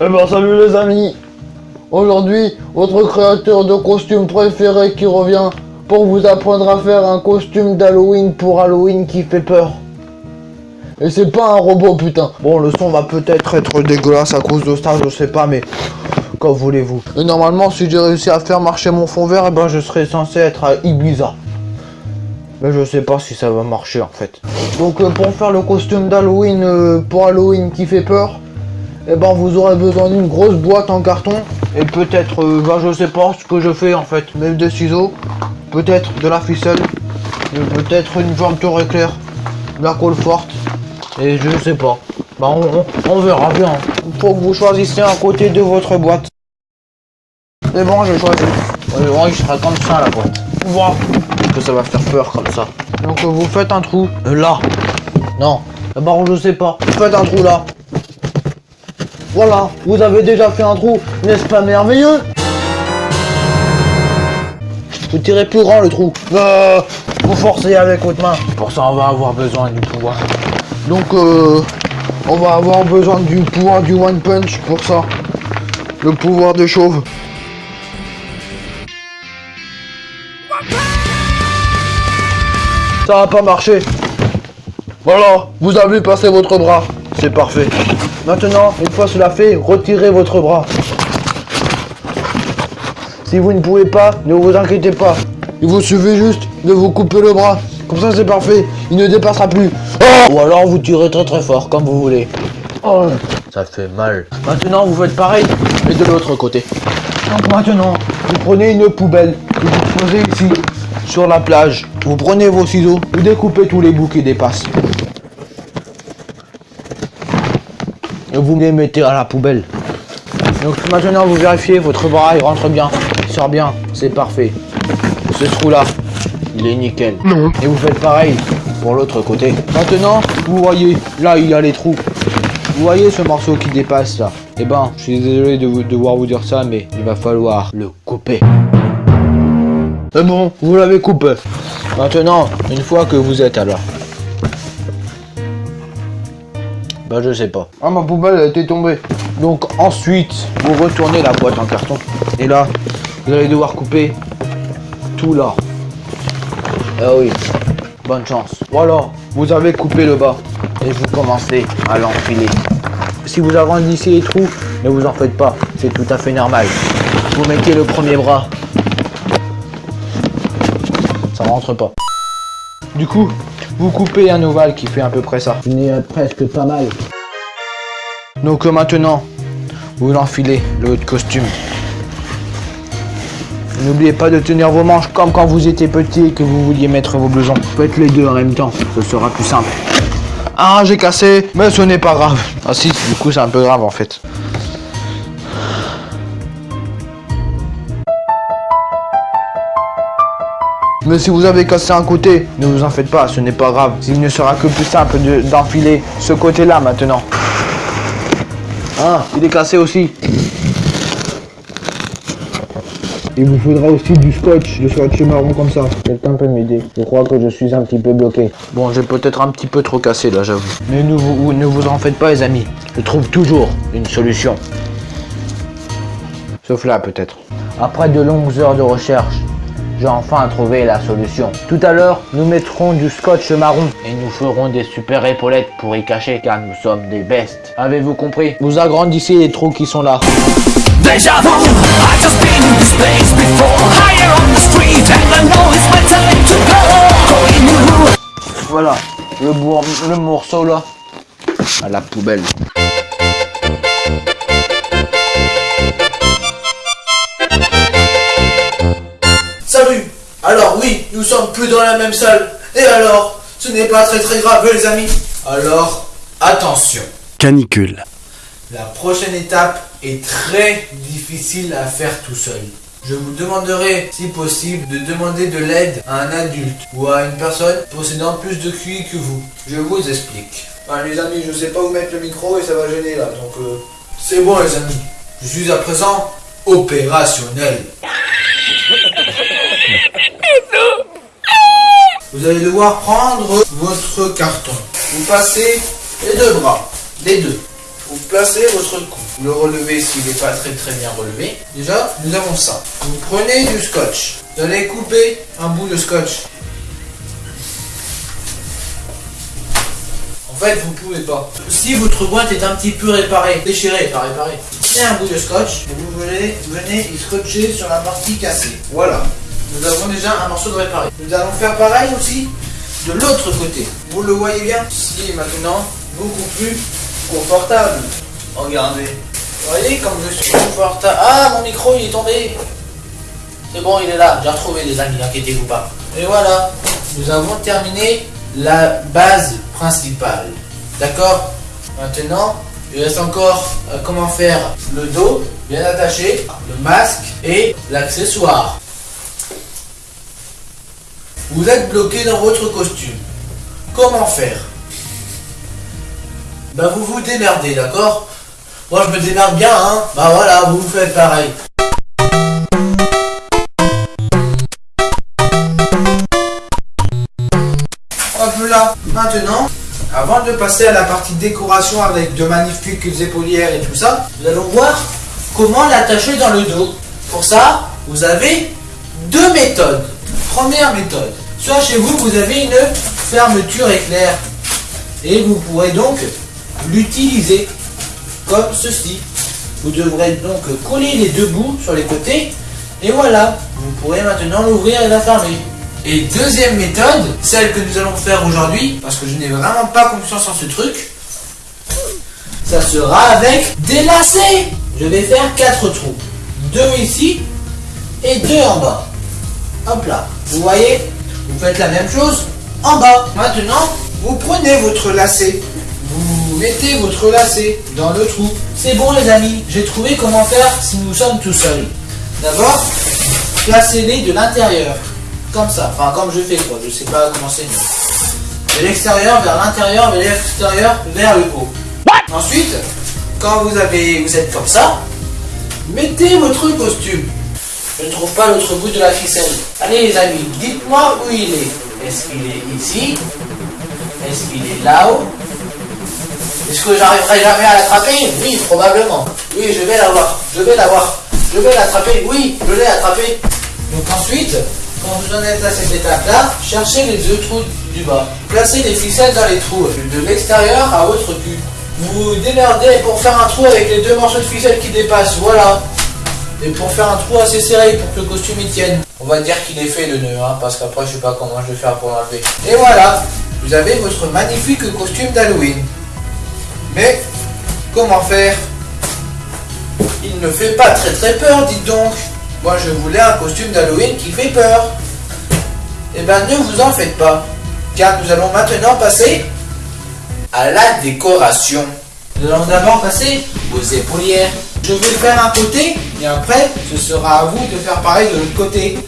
Eh ben salut les amis Aujourd'hui, votre créateur de costume préféré qui revient pour vous apprendre à faire un costume d'Halloween pour Halloween qui fait peur. Et c'est pas un robot putain. Bon le son va peut-être être dégueulasse à cause de ça, je sais pas mais quand voulez-vous? Et normalement si j'ai réussi à faire marcher mon fond vert, eh ben je serais censé être à Ibiza. Mais je sais pas si ça va marcher en fait. Donc euh, pour faire le costume d'Halloween euh, pour Halloween qui fait peur, eh ben vous aurez besoin d'une grosse boîte en carton et peut-être, euh, ben, je sais pas ce que je fais en fait, même des ciseaux, peut-être de la ficelle, et peut-être une jointure éclair, de la colle forte et je sais pas. Ben on, on- on verra bien. Il faut que vous choisissiez un côté de votre boîte. C'est bon, j'ai choisi. Ouais, il sera comme ça la boîte. Voilà. Que ça va faire peur comme ça. Donc euh, vous faites un trou euh, là. Non. D'abord je sais pas. Vous faites un trou là. Voilà, vous avez déjà fait un trou, n'est-ce pas merveilleux? Vous tirez plus grand le trou. Euh, vous forcez avec votre main. Pour ça, on va avoir besoin du pouvoir. Donc, euh, on va avoir besoin du pouvoir du One Punch pour ça. Le pouvoir de chauve. Ça va pas marcher. Voilà, vous avez passé votre bras. C'est parfait. Maintenant, une fois cela fait, retirez votre bras. Si vous ne pouvez pas, ne vous inquiétez pas. Il vous suffit juste de vous couper le bras. Comme ça, c'est parfait. Il ne dépassera plus. Oh Ou alors vous tirez très très fort, comme vous voulez. Oh, ça fait mal. Maintenant, vous faites pareil, mais de l'autre côté. Donc maintenant, vous prenez une poubelle que vous posez ici, sur la plage. Vous prenez vos ciseaux, vous découpez tous les bouts qui dépassent. Et vous les mettez à la poubelle. Donc maintenant vous vérifiez, votre bras il rentre bien, il sort bien, c'est parfait. Ce trou là, il est nickel. Non. Et vous faites pareil pour l'autre côté. Maintenant, vous voyez, là il y a les trous. Vous voyez ce morceau qui dépasse là Eh ben, je suis désolé de vous- devoir vous dire ça, mais il va falloir le couper. C'est bon, vous l'avez coupé. Maintenant, une fois que vous êtes alors. Bah je sais pas. Ah ma poubelle elle était tombée. Donc ensuite, vous retournez la boîte en carton. Et là, vous allez devoir couper tout là. Ah oui, bonne chance. Voilà, vous avez coupé le bas. Et vous commencez à l'enfiler. Si vous agrandissez les trous, ne vous en faites pas. C'est tout à fait normal. Vous mettez le premier bras. Ça rentre pas. Du coup, vous coupez un ovale qui fait à peu près ça. Il est presque pas mal. Donc euh, maintenant, vous enfilez le haut de costume. N'oubliez pas de tenir vos manches comme quand vous étiez petit et que vous vouliez mettre vos blousons. Faites les deux en même temps, ce sera plus simple. Ah, j'ai cassé, mais ce n'est pas grave. Ah si, du coup c'est un peu grave en fait. Mais si vous avez cassé un côté, ne vous en faites pas, ce n'est pas grave. Il ne sera que plus simple de- d'enfiler ce côté-là maintenant. Ah, il est cassé aussi. Il vous faudra aussi du scotch, du scotch marron comme ça. Quelqu'un peut m'aider Je crois que je suis un petit peu bloqué. Bon, j'ai peut-être un petit peu trop cassé là, j'avoue. Mais ne vous, ne vous en faites pas, les amis. Je trouve toujours une solution. Sauf là, peut-être. Après de longues heures de recherche, j'ai enfin trouvé la solution. Tout à l'heure, nous mettrons du scotch marron et nous ferons des super épaulettes pour y cacher car nous sommes des bestes. Avez-vous compris? Vous agrandissez les trous qui sont là. Deja vu, I've just been in this place before Higher on the street and I know it's my time to go Going new Voilà, le, bour- le morceau là, à la poubelle. Nous sommes plus dans la même salle. Et alors Ce n'est pas très très grave les amis. Alors, attention. Canicule. La prochaine étape est très difficile à faire tout seul. Je vous demanderai, si possible, de demander de l'aide à un adulte ou à une personne possédant plus de QI que vous. Je vous explique. Ah, les amis, je sais pas où mettre le micro et ça va gêner là, donc euh, c'est bon les amis. Je suis à présent opérationnel. Vous allez devoir prendre votre carton. Vous passez les deux bras, les deux. Vous placez votre cou. Vous le relevez s'il n'est pas très très bien relevé. Déjà, nous avons ça. Vous prenez du scotch. Vous allez couper un bout de scotch. En fait, vous pouvez pas. Si votre boîte est un petit peu réparée, déchirée, pas réparée, prenez un bout de scotch et vous venez, venez y scotcher sur la partie cassée. Voilà. Nous avons déjà un morceau de réparé. Nous allons faire pareil aussi de l'autre côté. Vous le voyez bien Si maintenant, beaucoup plus confortable. Regardez. Vous voyez comme je suis confortable. Ah, mon micro il est tombé. C'est bon, il est là. J'ai retrouvé les amis, inquiétez-vous pas. Et voilà, nous avons terminé la base principale. D'accord? Maintenant, il reste encore euh, comment faire? Le dos bien attaché, le masque et l'accessoire. Vous êtes bloqué dans votre costume. Comment faire? Bah vous vous démerdez, d'accord? Moi je me démerde bien, hein Bah voilà, vous vous faites pareil. Hop là, maintenant, avant de passer à la partie décoration avec de magnifiques épaulières et tout ça, nous allons voir comment l'attacher dans le dos. Pour ça, vous avez deux méthodes. Première méthode, soit chez vous, vous avez une fermeture éclair et vous pourrez donc l'utiliser comme ceci. Vous devrez donc coller les deux bouts sur les côtés et voilà, vous pourrez maintenant l'ouvrir et la fermer. Et deuxième méthode, celle que nous allons faire aujourd'hui, parce que je n'ai vraiment pas confiance en ce truc, ça sera avec des lacets. Je vais faire quatre trous. Deux ici et deux en bas. Hop là. Vous voyez Vous faites la même chose en bas. Maintenant, vous prenez votre lacet. Vous mettez votre lacet dans le trou. C'est bon les amis, j'ai trouvé comment faire si nous sommes tout seuls. D'abord, placez-les de l'intérieur. Comme ça. Enfin, comme je fais quoi. Je sais pas comment c'est mieux. De l'extérieur vers l'intérieur, de l'extérieur vers le haut. Ensuite, quand vous avez, vous êtes comme ça, mettez votre costume. Je ne trouve pas l'autre bout de la ficelle. Allez les amis, dites-moi où il est. Est-ce qu'il est ici? Est-ce qu'il est là-haut? Est-ce que j'arriverai jamais à l'attraper? Oui, probablement. Oui, je vais l'avoir. Je vais l'avoir. Je vais l'attraper. Oui, je l'ai attrapé. Donc ensuite, quand vous en êtes à cette étape-là, cherchez les deux trous du bas. Placez les ficelles dans les trous, de l'extérieur à votre cul. Vous démerdez pour faire un trou avec les deux morceaux de ficelle qui dépassent, voilà. Et pour faire un trou assez serré pour que le costume y tienne. On va dire qu'il est fait le nœud, hein, parce qu'après je sais pas comment je vais faire pour l'enlever. Et voilà, vous avez votre magnifique costume d'Halloween. Mais, comment faire? Il ne fait pas très très peur, dites donc. Moi je voulais un costume d'Halloween qui fait peur. Eh ben ne vous en faites pas, car nous allons maintenant passer à la décoration. Nous allons d'abord passer aux épaulières. Je vais faire un côté et après ce sera à vous de faire pareil de l'autre côté.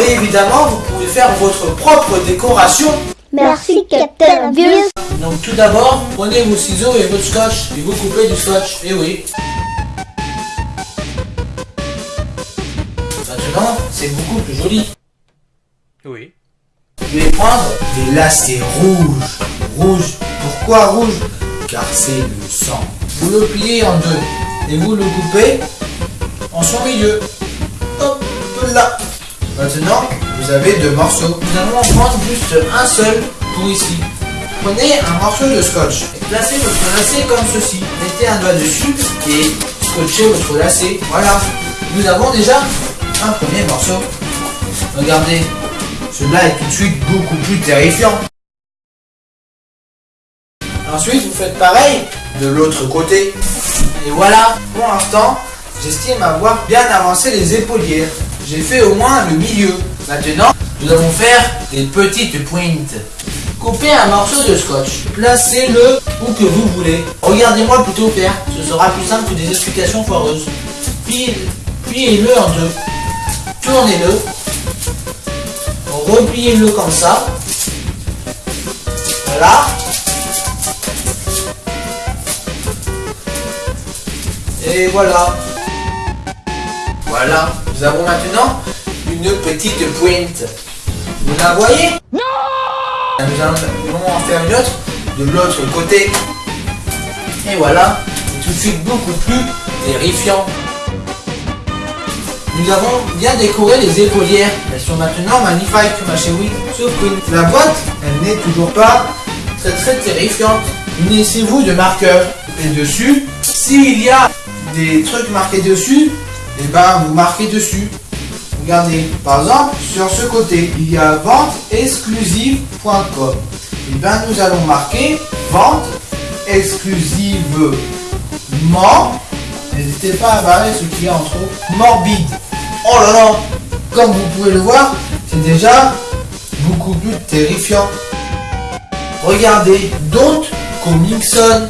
Et évidemment vous pouvez faire votre propre décoration. Merci, Captain Obvious. Donc tout d'abord, prenez vos ciseaux et votre scotch et vous coupez du scotch. Et oui. Maintenant, c'est beaucoup plus joli. Oui. Je vais prendre des lacets rouges. Rouge. Pourquoi rouge? Car c'est le sang. Vous le pliez en deux et vous le coupez en son milieu. Hop là. Maintenant, vous avez deux morceaux. Nous allons en prendre juste un seul pour ici. Prenez un morceau de scotch et placez votre lacet comme ceci. Mettez un doigt dessus et scotchez votre lacet. Voilà. Nous avons déjà un premier morceau. Regardez, celui-là est tout de suite beaucoup plus terrifiant. Ensuite, vous faites pareil de l'autre côté. Et voilà, pour l'instant, j'estime avoir bien avancé les épaulières. J'ai fait au moins le milieu. Maintenant, nous allons faire des petites pointes. Coupez un morceau de scotch. Placez-le où que vous voulez. Regardez-moi plutôt faire. Ce sera plus simple que des explications foireuses. Pliez- Pliez-le en deux. Tournez-le. Repliez-le comme ça. Voilà. Et voilà. Voilà. Nous avons maintenant une petite pointe. Vous la voyez? Non Nous allons en faire une autre de l'autre côté. Et voilà. tout de suite beaucoup plus terrifiant. Nous avons bien décoré les épaulières. Elles sont maintenant magnifiques, ma chérie. Sauf que la boîte, elle n'est toujours pas très très terrifiante. Munissez-vous de marqueurs. Et dessus, s'il y a des trucs marqués dessus, et ben vous marquez dessus. Regardez, par exemple, sur ce côté, il y a venteexclusive.com. Et ben nous allons marquer vente exclusivement. N'hésitez pas à barrer ce qu'il y a en trop. Morbide. Oh là là Comme vous pouvez le voir, c'est déjà beaucoup plus terrifiant. Regardez, Don't Comingson.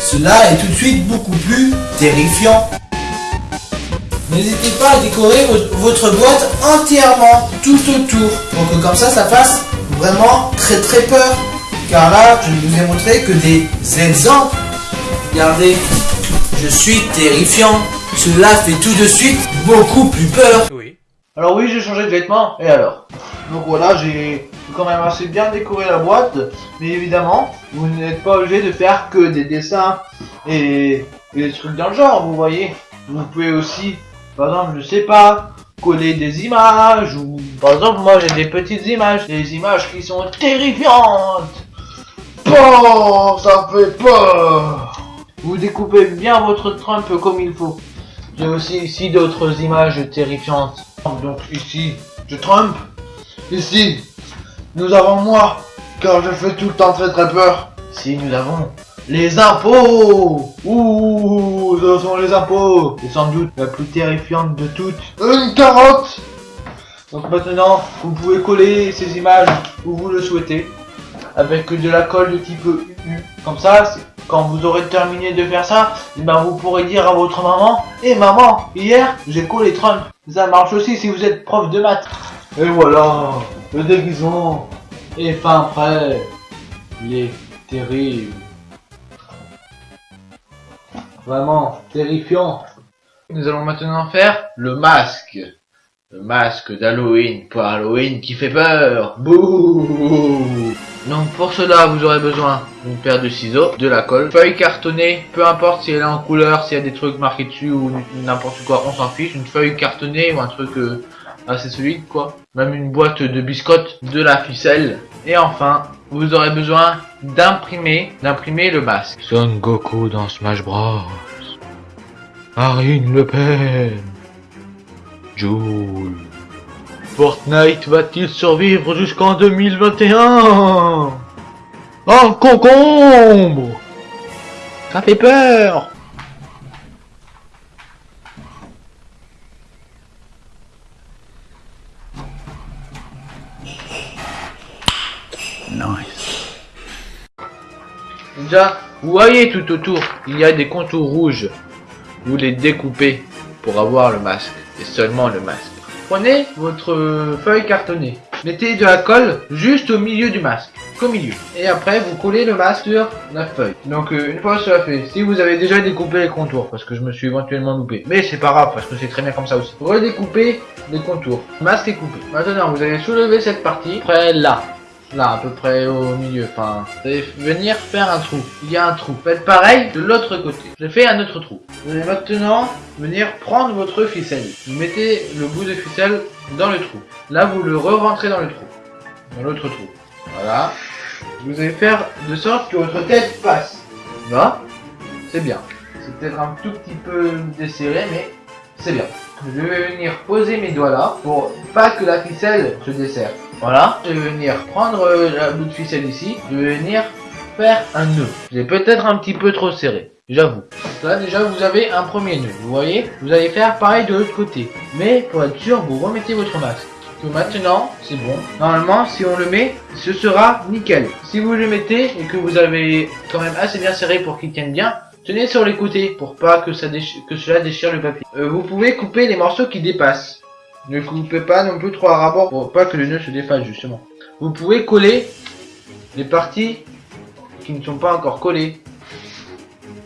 Cela est tout de suite beaucoup plus terrifiant. N'hésitez pas à décorer vo- votre boîte entièrement, tout autour, pour que comme ça, ça fasse vraiment très très peur. Car là, je ne vous ai montré que des exemples. Regardez, je suis terrifiant. Cela fait tout de suite beaucoup plus peur. Oui. Alors oui, j'ai changé de vêtements, et alors? Donc voilà, j'ai quand même assez bien décoré la boîte, mais évidemment, vous n'êtes pas obligé de faire que des dessins et, des trucs dans le genre, vous voyez. Vous pouvez aussi, par exemple, je sais pas, coller des images, ou par exemple, moi j'ai des petites images, des images qui sont terrifiantes. Oh, ça fait peur Vous découpez bien votre Trump comme il faut. J'ai aussi ici d'autres images terrifiantes. Donc ici, je Trump. Ici, nous avons moi, car je fais tout le temps très très peur. Ici, nous avons les impôts. Ouh, ce sont les impôts. C'est sans doute la plus terrifiante de toutes. Une carotte Donc maintenant, vous pouvez coller ces images où vous le souhaitez. Avec de la colle de type UU. Comme ça, quand vous aurez terminé de faire ça, eh ben vous pourrez dire à votre maman Eh maman, hier, j'ai collé Trump. Ça marche aussi si vous êtes prof de maths. Et voilà, le déguisement est fin prêt. Il est terrible. Vraiment terrifiant. Nous allons maintenant faire le masque. Le masque d'Halloween pour Halloween qui fait peur. Bouh Donc pour cela, vous aurez besoin d'une paire de ciseaux, de la colle, feuille cartonnée, peu importe si elle est en couleur, s'il y a des trucs marqués dessus ou n'importe quoi, on s'en fiche. Une feuille cartonnée ou un truc euh, assez solide quoi. Même une boîte de biscottes, de la ficelle. Et enfin, vous aurez besoin d'imprimer, d'imprimer le masque. Son Goku dans Smash Bros. Marine Le Pen. Joule. Fortnite va-t-il survivre jusqu'en 2021 Un? Concombre Ça fait peur Déjà, vous voyez tout autour, il y a des contours rouges. Vous les découpez pour avoir le masque, et seulement le masque. Prenez votre feuille cartonnée, mettez de la colle juste au milieu du masque, qu'au milieu. Et après, vous collez le masque sur la feuille. Donc euh, une fois cela fait, si vous avez déjà découpé les contours, parce que je me suis éventuellement loupé, mais c'est pas grave, parce que c'est très bien comme ça aussi. Redécoupez les contours. Masque est coupé. Maintenant, vous allez soulever cette partie, près là. Là, à peu près au milieu. Enfin, vous allez venir faire un trou. Il y a un trou. Faites pareil de l'autre côté. Je fais un autre trou. Vous allez maintenant venir prendre votre ficelle. Vous mettez le bout de ficelle dans le trou. Là, vous le re-rentrez dans le trou. Dans l'autre trou. Voilà. Vous allez faire de sorte que votre tête passe. Là, c'est bien. C'est peut-être un tout petit peu desserré, mais c'est bien. Je vais venir poser mes doigts là pour pas que la ficelle se desserre. Voilà. Je venir prendre euh, la bout de ficelle ici. Je venir faire un nœud. J'ai peut-être un petit peu trop serré. J'avoue. Là déjà vous avez un premier nœud. Vous voyez? Vous allez faire pareil de l'autre côté. Mais pour être sûr, vous remettez votre masque. Que maintenant, c'est bon. Normalement, si on le met, ce sera nickel. Si vous le mettez et que vous avez quand même assez bien serré pour qu'il tienne bien, tenez sur les côtés pour pas que, ça que cela déchire le papier. Euh, vous pouvez couper les morceaux qui dépassent. Ne coupez pas non plus trop à rabord pour pas que le nœud se défasse justement. Vous pouvez coller les parties qui ne sont pas encore collées.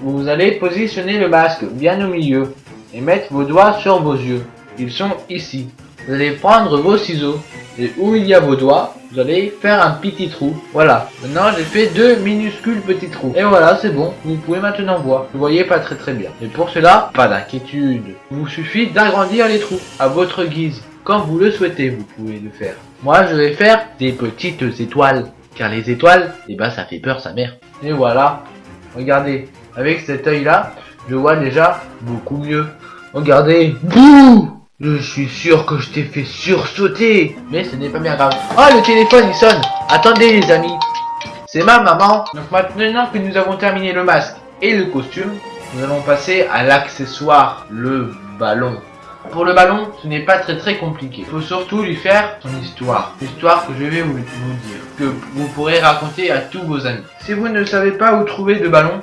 Vous allez positionner le masque bien au milieu et mettre vos doigts sur vos yeux. Ils sont ici. Vous allez prendre vos ciseaux Et où il y a vos doigts, vous allez faire un petit trou. Voilà. Maintenant, j'ai fait deux minuscules petits trous. Et voilà, c'est bon. Vous pouvez maintenant voir. Vous voyez pas très très bien. Et pour cela, pas d'inquiétude. Il vous suffit d'agrandir les trous à votre guise. Comme vous le souhaitez, vous pouvez le faire. Moi, je vais faire des petites étoiles. Car les étoiles, eh ben, ça fait peur sa mère. Et voilà. Regardez. Avec cet œil-là, je vois déjà beaucoup mieux. Regardez. Bouh Je suis sûr que je t'ai fait sursauter. Mais ce n'est pas bien grave. Oh, le téléphone, il sonne. Attendez, les amis. C'est ma maman. Donc maintenant que nous avons terminé le masque et le costume, nous allons passer à l'accessoire, le ballon. Pour le ballon, ce n'est pas très très compliqué. Il faut surtout lui faire son histoire. L'histoire que je vais vous, dire. Que vous pourrez raconter à tous vos amis. Si vous ne savez pas où trouver de ballon,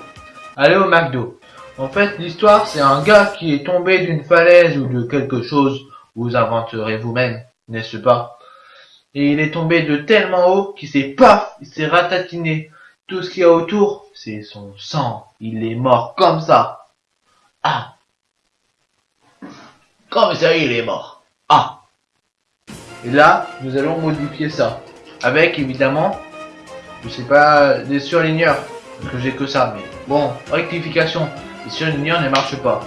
allez au McDo. En fait, l'histoire, c'est un gars qui est tombé d'une falaise ou de quelque chose. Vous inventerez vous-même, n'est-ce pas? Et il est tombé de tellement haut qu'il s'est paf, il s'est ratatiné. Tout ce qu'il y a autour, c'est son sang. Il est mort comme ça. Ah Comme ça, il est mort. Ah Et là, nous allons modifier ça. Avec, évidemment, je sais pas, des surligneurs. Parce que j'ai que ça, mais bon, rectification. Les surligneurs ne marchent pas.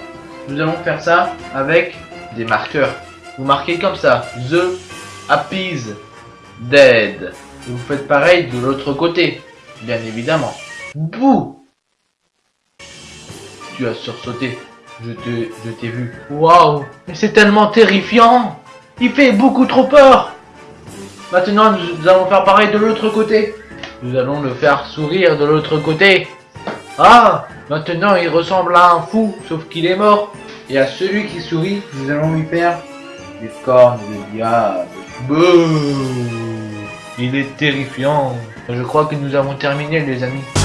Nous allons faire ça avec des marqueurs. Vous marquez comme ça. The Appease Dead. Et vous faites pareil de l'autre côté. Bien évidemment. Bouh Tu as sursauté. Je t'ai vu. Waouh Mais c'est tellement terrifiant Il fait beaucoup trop peur Maintenant, nous allons faire pareil de l'autre côté. Nous allons le faire sourire de l'autre côté. Ah Maintenant, il ressemble à un fou, sauf qu'il est mort. Et à celui qui sourit, nous allons lui faire des cornes de diable. Bouh Il est terrifiant. Je crois que nous avons terminé, les amis.